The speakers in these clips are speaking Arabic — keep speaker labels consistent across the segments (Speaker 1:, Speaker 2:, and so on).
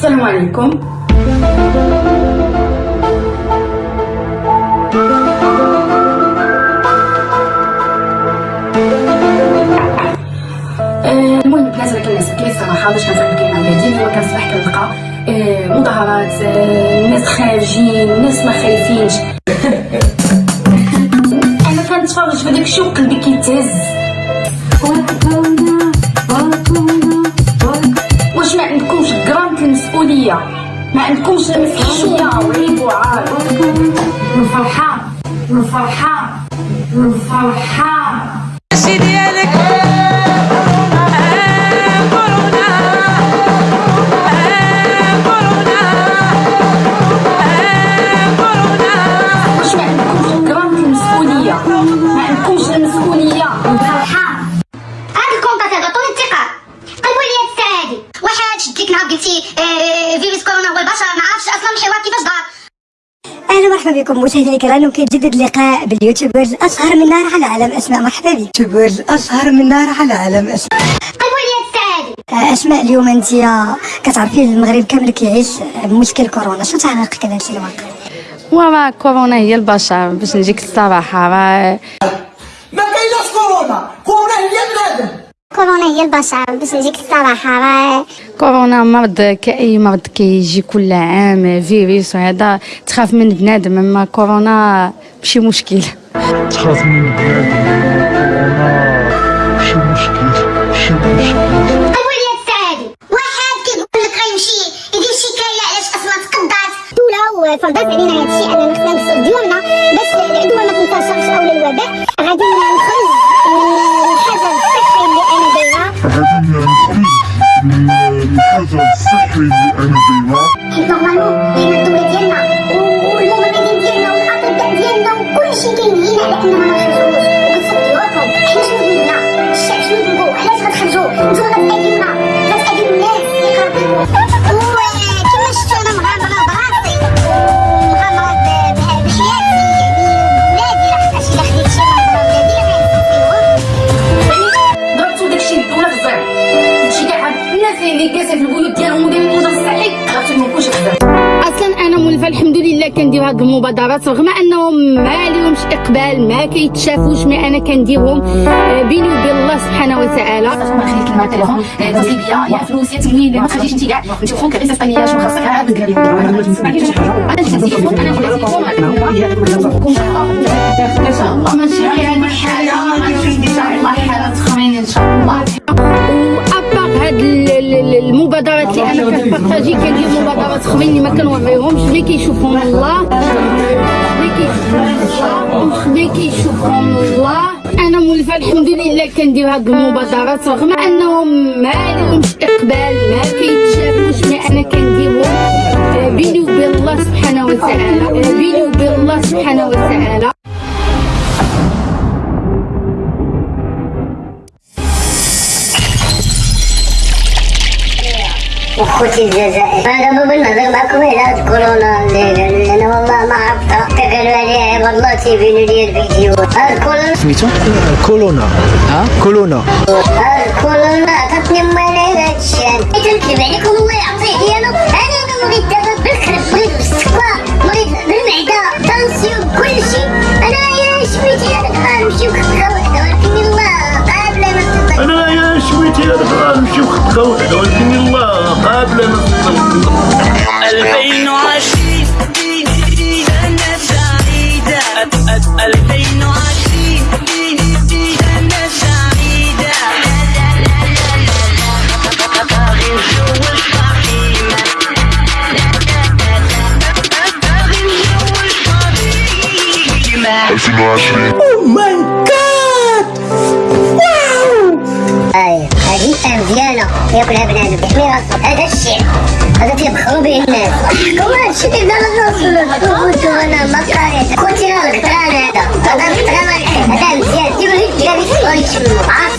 Speaker 1: السلام عليكم. آه، المهم البنات أنا كنعس بكري الصراحه باش كنفهم الكلمة ديالي ديما كنصبح كنلقى آه، مظاهرات آه، الناس خارجين الناس ما خايفينش. أنا كنتفرج في داك الشيء وقلبي كيتهز. المسؤوليه ما عندكمش مسؤوليه وعيب وعار الفرحه الفرحه الفرحه
Speaker 2: ماشي ديالك
Speaker 3: بكم مشاهدينا الكرام وكيتجدد اللقاء بال YouTubers الاشهر من نار على علم أسماء مرحبا بك. YouTubers الاشهر من نار على علم
Speaker 4: أسماء.
Speaker 3: آه، أسماء اليوم أنت كتعرفي المغرب كامل كيعيش بمشكل كورونا. شو تعليقك على هادشي الواقع
Speaker 5: وراه كورونا هي البشر باش نجيك الصراحه راه
Speaker 6: ما كايناش كورونا كورونا هي بنادم
Speaker 4: كورونا هي البشر باش نجيك الصراحة راه
Speaker 5: كورونا مرض كأي مرض كيجي كل عام فيروس وهذا تخاف من بنادم أما كورونا ماشي مشكل.
Speaker 7: تخاف من بنادم كورونا شي مشكل شي مشكل
Speaker 4: وفرضت علينا هادشي أننا خصنا نغسلوا ديالنا باش العدوى ما تنتشرش اولا الوباء غادي نخرج من الحجر الصحي اللي أنا دايره حيت نورمالمون حنا الدولة ديالنا
Speaker 5: كندير هاد المبادرات رغم انهم ما ليهمش اقبال ما كيتشافوش مي أنا كنديرهم آه، بيني وبين الله سبحانه وتعالى
Speaker 1: لنا التليفون يا فلوس يا تمويل ما انت كاع انت شنو خاصك ما حاجة أنا أنا جيت التليفون ان شاء الله ماشي غير حاجة ان شاء الله حاله تخرين ان شاء الله
Speaker 5: وابار هاد اللي أنا كنبارطاجي كندير مبادرات اخرين اللي ما كنوريهمش ملي كيشوفهم الله. ملي كيشوفهم الله. ملي كيشوفهم الله. أنا مولفه الحمد لله كندير هاد المبادرات. رغم أنهم ما ليهمش اقبال ما كيتشافوش مي أنا كنديرهم. آه، بيني وبين الله سبحانه وتعالى. بيني وبين الله سبحانه وتعالى.
Speaker 4: اخوتي الجزائر أنا دابا بنهضر معكم على كورونا أنا والله ما حتى قالوا عليها عباد الله تيبينوا لي الفيديو كورونا
Speaker 8: سميتو كولونا ها كولونا
Speaker 4: هاد كورونا عطاتني مالي هادشي حيت نكذب عليكم الله يعطيه ديالو أنا أنا مريض دابا غنمشي وخدها وحده ولكن الله قابله تقدر
Speaker 2: 2020 سنة سعيدة 2020 سنة سعيدة باغي نتزوج فاطمة باغي نتزوج فاطمة
Speaker 7: 2020
Speaker 4: مزيانة ياكلها بنادم يحمي راسو هذا الشيء هذا تيبخروا به الناس كما هادشي كيبدا للرسول أنا ما قريت خوتي راه القطران هذا هذا القطران هذا مزيان ديروا لي الجلابي صغار يشموا مع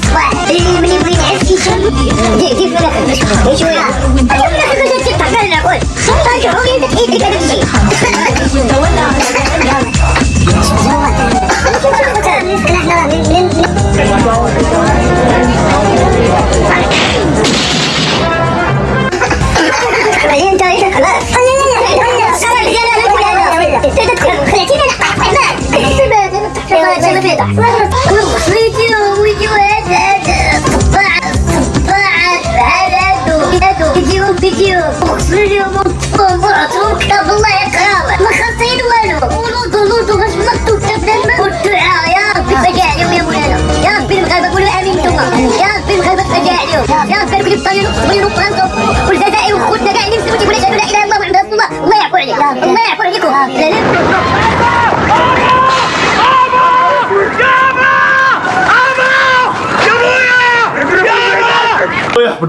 Speaker 4: الطنجره والصغير وفرنسا والجزائر وخوتنا كاع اللي لا إله إلا الله محمد رسول الله. الله يعفو عليك. الله يعفو عليكم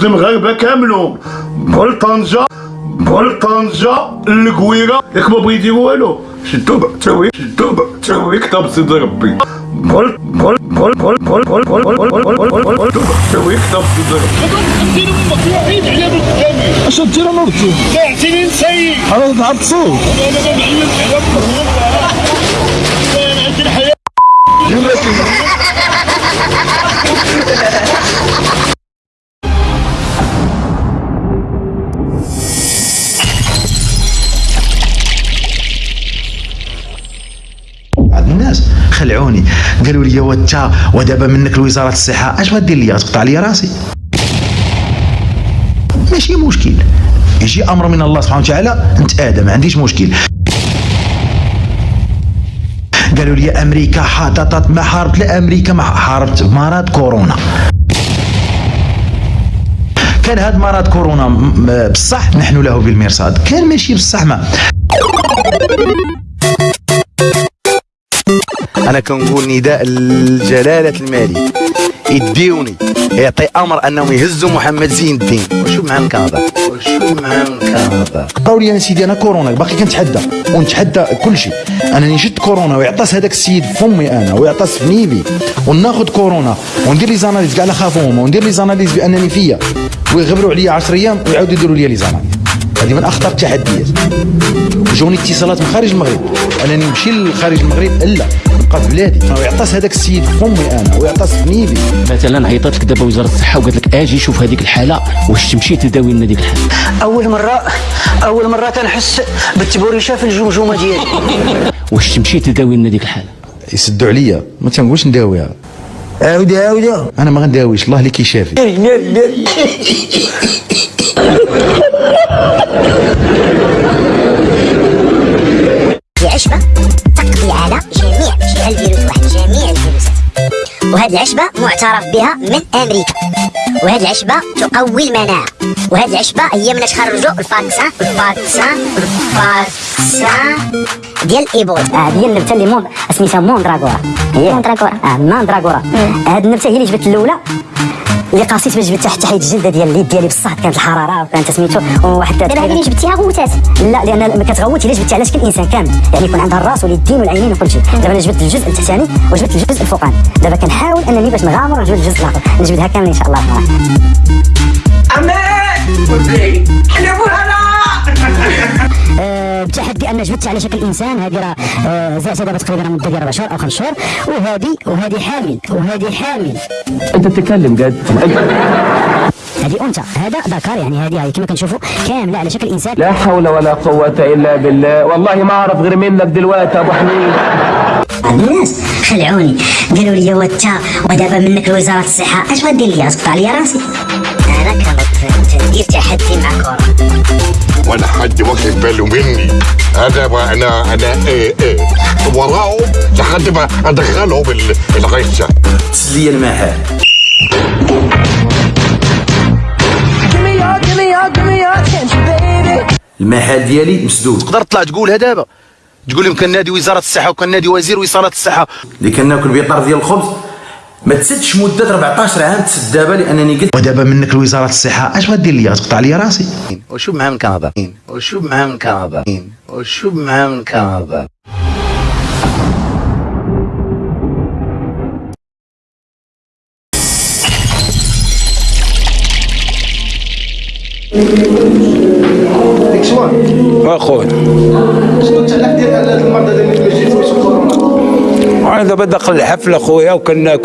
Speaker 7: المغاربه كاملهم بحال طنجه بول طنجه الكويره ياك ما بغا يديروا والو شدوا تاويك شدو تاوي كتاب سيدي ربي. بول بول بول بول بول بول بول بول بول بول بول تاوي كتاب سيدي ربي
Speaker 8: اش دير أنا ردي
Speaker 7: اعتني نسيي
Speaker 8: أنا تعرف تصوت
Speaker 7: أنا ما أنا عندي
Speaker 9: الحياة لي وانت ودابا منك لوزارة الصحة. أش غدير لي تقطع لي راسي. ماشي مشكل. يجي أمر من الله سبحانه وتعالى نتادى ما عنديش مشكل. قالوا لي أمريكا حاطط ما حاربت لا أمريكا ما حاربت مرض كورونا. كان هذا مرض كورونا بصح نحن له بالمرصاد. كان ماشي بصح ما أنا كنقول نداء لجلاله الملك يديوني. يعطي أمر أنهم يهزوا محمد زين الدين. وشو مع الكاظم وشو مع الكاظم قالوا لي أنا سيدي أنا كورونا باقي كنتحدى. ونتحدى كل شيء. انني شد كورونا ويعطس هذاك السيد فمي أنا ويعطس في نيفي وناخذ كورونا وندير les analyses كاع لا خافوهم وندير les analyses بأنني فيا. ويغبروا عليا 10 أيام ويعاودوا يديروا لي les analyses. هذه من أخطر التحديات. جوني اتصالات من خارج المغرب. انني نمشي لخارج المغرب إلا. في بلادي ويعطس هذاك السيد فمي أنا ويعطس في نيفي
Speaker 10: مثلا عيطت لك دابا وزارة الصحة وقالت لك آجي شوف هذيك الحالة واش تمشي تداوي لنا ديك الحالة؟
Speaker 11: أول مرة أول مرة كنحس بالتبوريشة في الجمجمة ديالي.
Speaker 10: واش تمشي تداوي لنا ديك الحالة؟
Speaker 9: يسدوا عليا. ما تنقولش نداويها.
Speaker 11: عاودي عاودي.
Speaker 9: أنا ما غنداويش. الله اللي كيشافي.
Speaker 4: عشبة تقضي على جميع الفيروس واحد جميع الفيروسات وهذه العشبة معترف بها من أمريكا. وهذه العشبة تقوي المناعة. وهذه العشبة هي من تخرجوا الفاكسان الفاكسان الفاكسان ديال الايبولا
Speaker 11: آه هي النبتة اللي مون سميتها موندراغورا هي.
Speaker 4: موندراغورا.
Speaker 11: آه موندراغورا هاد النبتة هي اللي جبت الأولى. اللي قاسيت باش جبت تحت حيد الجلده ديال اليد ديالي بصح كانت الحرارة وكانت سميتو وواحد
Speaker 4: دابا هذه اللي جبتيها غوتات.
Speaker 11: لا لأن ما كتغوت إلا جبتي على شكل انسان كامل. يعني يكون عندها الراس واليدين والعينين وكل شيء. دابا أنا جبت الجزء التحتاني وجبت الجزء الفوقاني. دابا كنحاول أنني باش نغامر ونجبد الجزء الآخر. نجبدها كامل إن شاء الله. آه، بتحدي ان جبدت على شكل إنسان هذه راه آه، زعزعه دابا تقريبا مده ديال أربع شهور أو خمس شهور. وهذه وهذه حامل وهذه حامل.
Speaker 10: أنت تتكلم قاد
Speaker 11: هذه أنثى هذا ذكر يعني هذه كما كنشوفوا كاملة على شكل إنسان.
Speaker 10: لا حول ولا قوة إلا بالله. والله ما أعرف غير منك دلوقتي أبو حميد.
Speaker 11: الناس خلعوني. قالوا لي وانت ودابا منك لوزارة الصحة. أش غدير لي؟ تقطع لي راسي.
Speaker 4: تحدي مع كورونا
Speaker 12: ولا حد واخد باله مني. أنا ما أنا أنا إيه إيه. وراهم لحد ما ادخلهم ال- الغشه
Speaker 9: تسليه المحال المحال ديالي مسدود. تقدر تطلع تقولها دابا؟ تقول لهم كنادي وزارة الصحة وكنادي وزير وزارة الصحة. اللي كناكل بيطار ديال الخبز. ما تسدش مدة 14 عام تسد دابا لأنني قلت ودابا منك لوزارة الصحة أش غدير لي؟ تقطع لي راسي. وشوف معاه من كندا وشوف معاه من كندا وشوف معاه من كندا
Speaker 8: اخويا
Speaker 6: شنو التعليق ديال هاد المرضى اللي ما جيتش كورونا
Speaker 8: أنا دابا داخل الحفلة أخويا وكنا